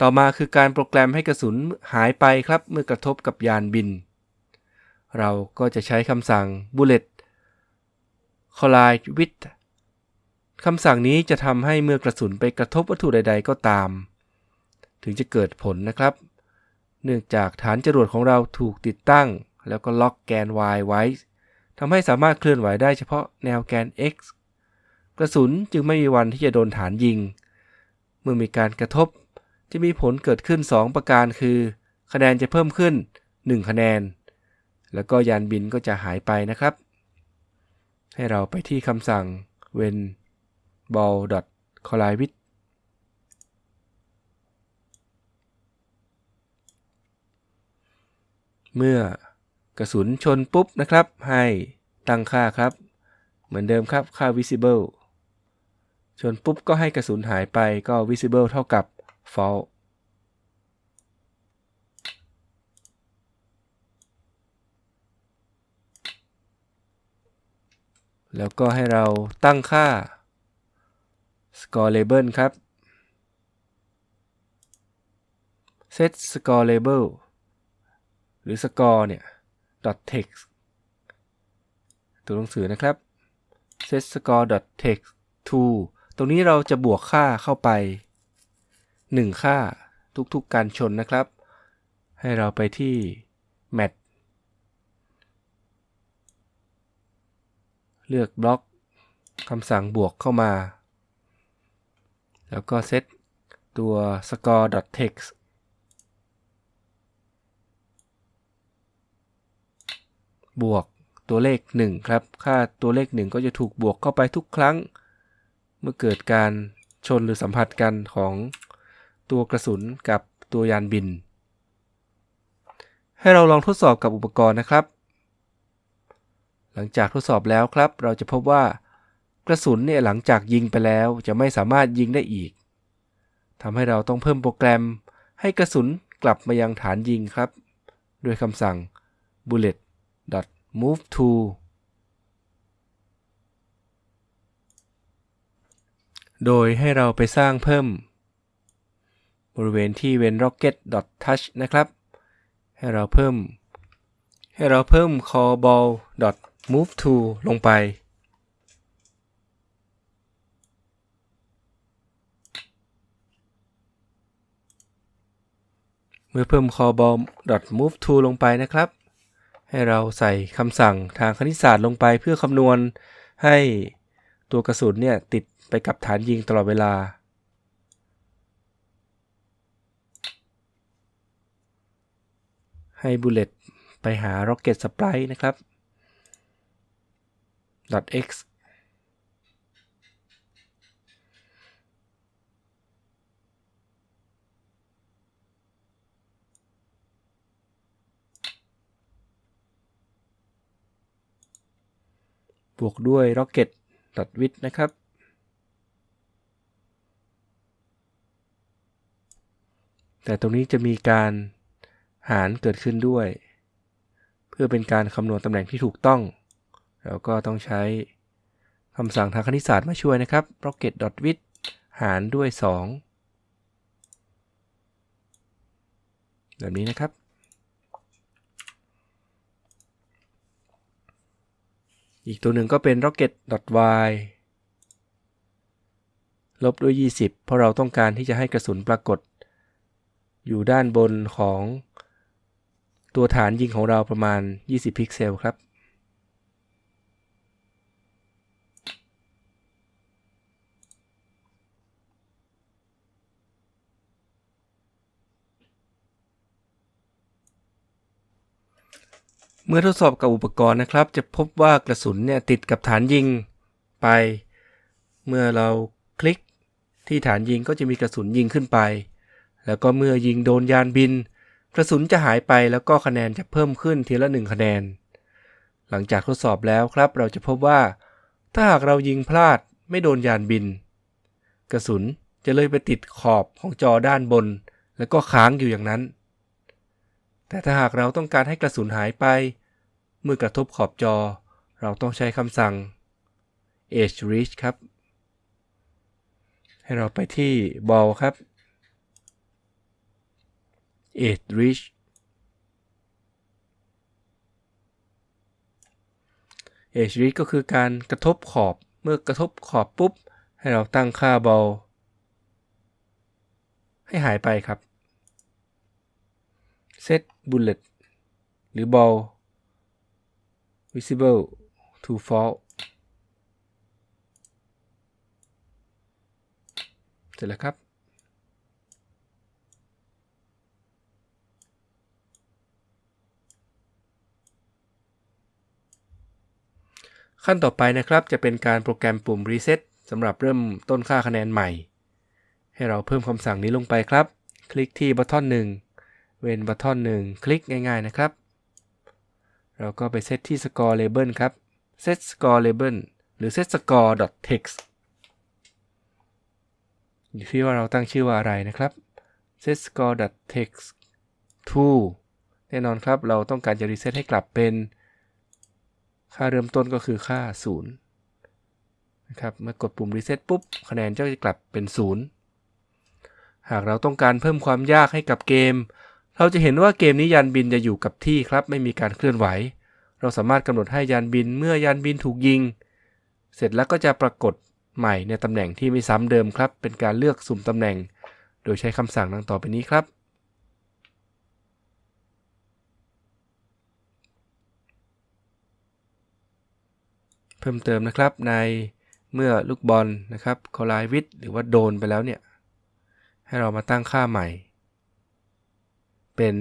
ต่อมาคือการโปรแกรมให้กระสุนหายไปครับเมื่อกระทบกับยานบิน เราก็จะใช้คำสั่ง bullet collide with คำสั่งนี้จะทำให้เมื่อกระสุนไปกระทบวัตถุใด ๆ ก็ตาม ถึงจะเกิดผลนะครับ เนื่องจากฐานจรวดของเราถูกติดตั้ง แล้วก็ล็อกแกน y ไว้ทำให้สามารถเคลื่อนไหวได้เฉพาะแนวแกน x กระสุนจึงไม่มีวันที่จะโดนฐานยิง เมื่อมีการกระทบ จะมีผลเกิดขึ้น 2 ประการคือ คะแนนจะเพิ่มขึ้น 1 คะแนน แล้วก็ยานบินก็จะหายไปนะครับ ให้เราไปที่คำสั่ง when ball collide with เมื่อกระสุนชนปุ๊บนะครับ ให้ตั้งค่าครับ เหมือนเดิมครับค่า visible ชนปุ๊บก็ให้กระสุนหายไปก็ visible เท่ากับ false แล้วก็ให้เราตั้งค่า score label ครับ set score label หรือ score เนี่ย dot text ตัวหนังสือนะครับ set score dot text to ตรงนี้เราจะบวกค่าเข้าไป 1 ค่าทุกๆการชนนะครับ ให้เราไปที่ mat เลือกบล็อกคำสั่งบวกเข้ามา แล้วก็เซตตัว score.text บวกตัวเลข 1 ครับ ค่าตัวเลข 1 ก็จะถูกบวกเข้าไปทุกครั้ง เมื่อเกิดการชนหรือสัมผัสกันของ ตัวกระสุนกับตัวยานบิน ให้เราลองทดสอบกับอุปกรณ์นะครับ หลังจากทดสอบแล้วครับ เราจะพบว่ากระสุนเนี่ยหลังจากยิงไปแล้วจะไม่สามารถยิงได้อีกทำให้เราต้องเพิ่มโปรแกรม ให้กระสุนกลับมายังฐานยิงครับ ด้วยคำสั่ง bullet move to โดยให้เราไปสร้างเพิ่ม บริเวณที่เว้น rocket touch นะครับ ให้เราเพิ่ม ให้เราเพิ่ม call ball move to ลงไป เมื่อเพิ่ม call ball move to ลงไปนะครับ ให้เราใส่คำสั่งทางคณิตศาสตร์ลงไปเพื่อคำนวณให้ตัวกระสุนเนี่ยติดไปกับฐานยิงตลอดเวลา ให้บุลเลตไปหา Rocket Sprite นะครับ .x บวกด้วย rocket with นะครับ แต่ตรงนี้จะมีการ หารเกิดขึ้นด้วย เพื่อเป็นการคำนวณตำแหน่งที่ถูกต้องเราก็ต้องใช้คำสั่งทางคณิตศาสตร์มาช่วยนะครับ rocket with หารด้วย 2 แบบนี้นะครับ อีกตัวหนึ่งก็เป็น rocket.y ลบด้วย 20 เพราะเราต้องการที่จะให้กระสุนปรากฏ อยู่ด้านบนของ ตัวฐานยิงของเราประมาณ 20 พิกเซลครับ เมื่อทดสอบกับอุปกรณ์นะครับ จะพบว่ากระสุนเนี่ยติดกับฐานยิงไป เมื่อเราคลิกที่ฐานยิงก็จะมีกระสุนยิงขึ้นไป แล้วก็เมื่อยิงโดนยานบิน กระสุนจะหายไปแล้วก็คะแนนจะเพิ่มขึ้นทีละ 1 คะแนน หลังจากทดสอบแล้วครับ เราจะพบว่า ถ้าหากเรายิงพลาดไม่โดนยานบิน กระสุนจะเลยไปติดขอบของจอด้านบน แล้วก็ค้างอยู่อย่างนั้น แต่ถ้าหากเราต้องการให้กระสุนหายไป เมื่อกระทบขอบจอ เราต้องใช้คำสั่ง edge reach ครับ ให้เราไปที่ ball ครับ edge reach edge reach ก็คือการกระทบขอบเมื่อกระทบขอบปุ๊บ ให้เราตั้งค่าเบา ให้หายไปครับ set bullet หรือ ball visible to false เสร็จแล้วครับ ขั้นต่อไปนะครับจะเป็นการโปรแกรมปุ่ม Reset สำหรับเริ่มต้นค่าคะแนนใหม่ ให้เราเพิ่มคำสั่งนี้ลงไปครับ คลิกที่บัตทอน1เว้นบัตทอน1คลิกง่ายๆนะครับ เราก็ไปเซตที่ Score Label ครับ Set Score Label หรือ Set Score text อยู่ที่ว่าเราตั้งชื่อว่าอะไรนะครับ set score text to แน่นอนครับเราต้องการจะรีเซ็ตให้กลับเป็น ค่าเริ่มต้นก็คือค่า 0 นะครับ เมื่อกดปุ่มรีเซ็ตปุ๊บ คะแนนจะกลับเป็น 0 หากเราต้องการเพิ่มความยากให้กับเกม เราจะเห็นว่าเกมนี้ยานบินจะอยู่กับที่ครับ ไม่มีการเคลื่อนไหว เราสามารถกำหนดให้ยานบินเมื่อยานบินถูกยิง เสร็จแล้วก็จะปรากฏใหม่ในตำแหน่งที่ไม่ซ้ำเดิมครับ เป็นการเลือกสุ่มตำแหน่ง โดยใช้คำสั่งดังต่อไปนี้ครับ พิ่มเติมนะครับในเมื่อลูกบอลนะครับคอลายวิดหรือว่าโดนไปแล้วเนี่ย ให้เรามาตั้งค่าใหม่ เป็น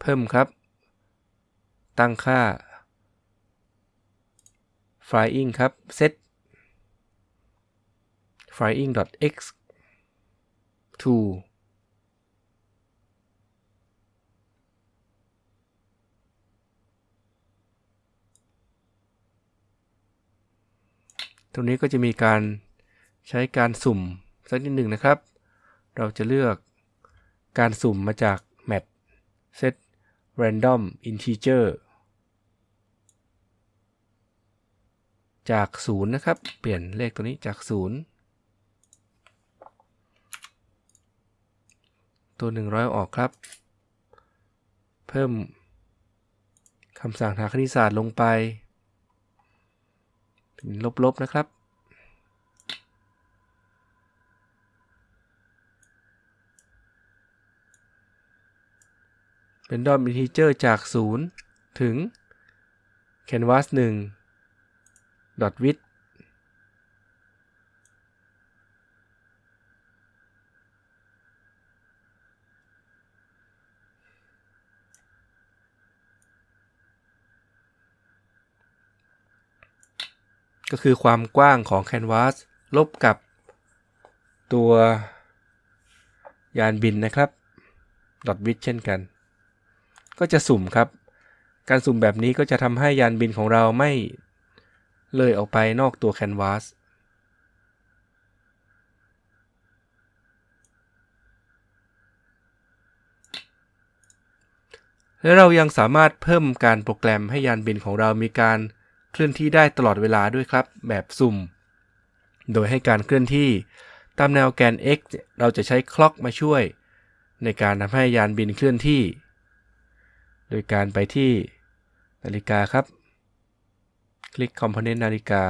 เพิ่มครับ ตั้งค่า flying ครับ set flying.x to รงนี้ก็จะมีการใช้การสุ่มสักนิดหนึ่งนะครับ เราจะเลือกการสุ่มมาจาก map set random integer จาก 0 นะครับ เปลี่ยนเลขตัวนี้จาก 0 ตัว 100 ออกครับ เพิ่มคำสั่งทาคณิตศาสตร์ลงไป เป็นลบๆนะครับ เป็นดอมอินทิเจอร์จาก 0 ถึง canvas 1 dot width ก็คือความกว้างของแคนวาสลบกับตัวยานบินนะครับดอทวิดเช่นกัน ก็จะสุ่มครับ การสุ่มแบบนี้ก็จะทำให้ยานบินของเราไม่เลยออกไปนอกตัวแคนวาสและเรายังสามารถเพิ่มการโปรแกรมให้ยานบินของเรามีการ เคลื่อนที่ได้ตลอดเวลาด้วยครับ แบบสุ่ม โดยให้การเคลื่อนที่ตามแนวแกน x เราจะใช้คล็อกมาช่วย ในการทำให้ยานบินเคลื่อนที่ โดยการไปที่นาฬิกาครับ คลิก Component นาฬิกา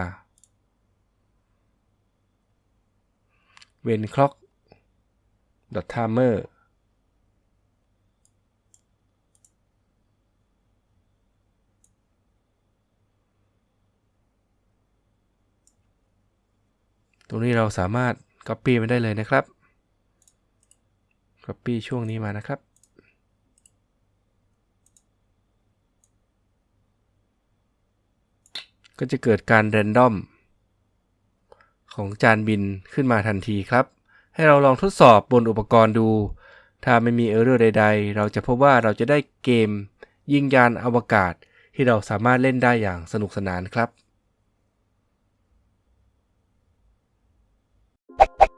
เว้น clock timer ตรงนี้เราสามารถ Copy มาได้เลยนะครับ Copy ช่วงนี้มานะครับ ก็จะเกิดการ Random ของจานบินขึ้นมาทันทีครับ ให้เราลองทดสอบบนอุปกรณ์ดู ถ้าไม่มีเออร์เรอร์ใด ๆ เราจะพบว่าเราจะได้เกมยิงยานอวกาศที่เราสามารถเล่นได้อย่างสนุกสนานครับ you.